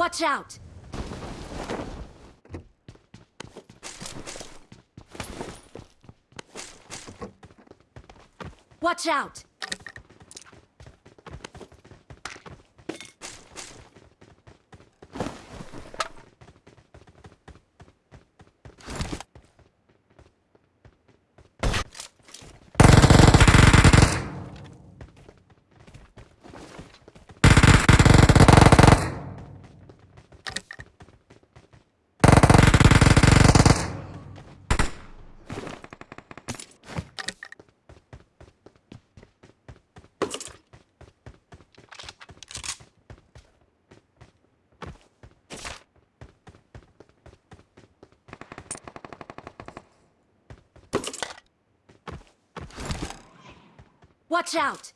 Watch out! Watch out! Watch out!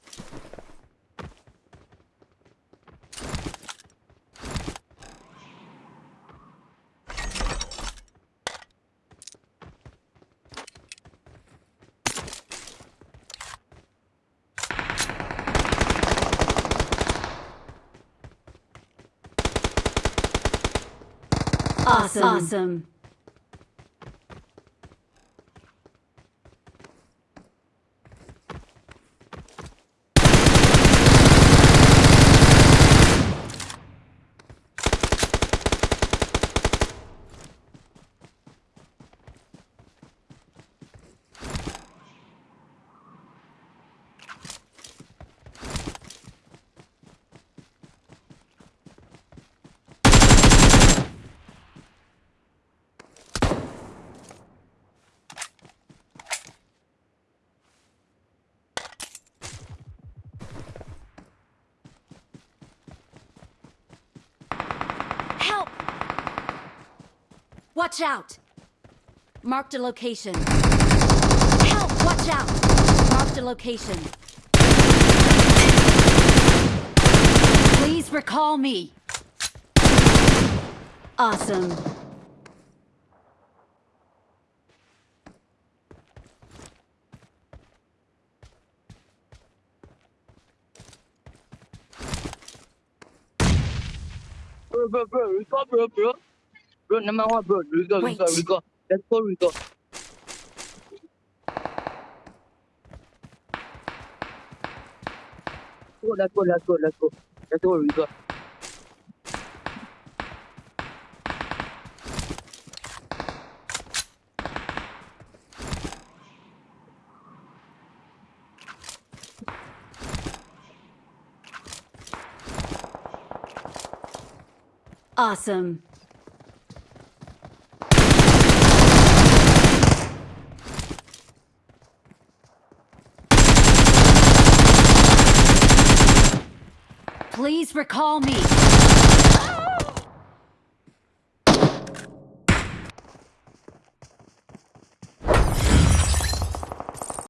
Awesome. Awesome. Help! Watch out! Marked a location. Help! Watch out! Marked a location. Please recall me. Awesome. Bro, bro, bro, Rico, bro, bro. Bro, number one, bro. Rico, Rico, Wait. Rico. Let's go, Rico. Go, let's go, let's go, let's go. Let's go, Rico. Awesome. Please recall me.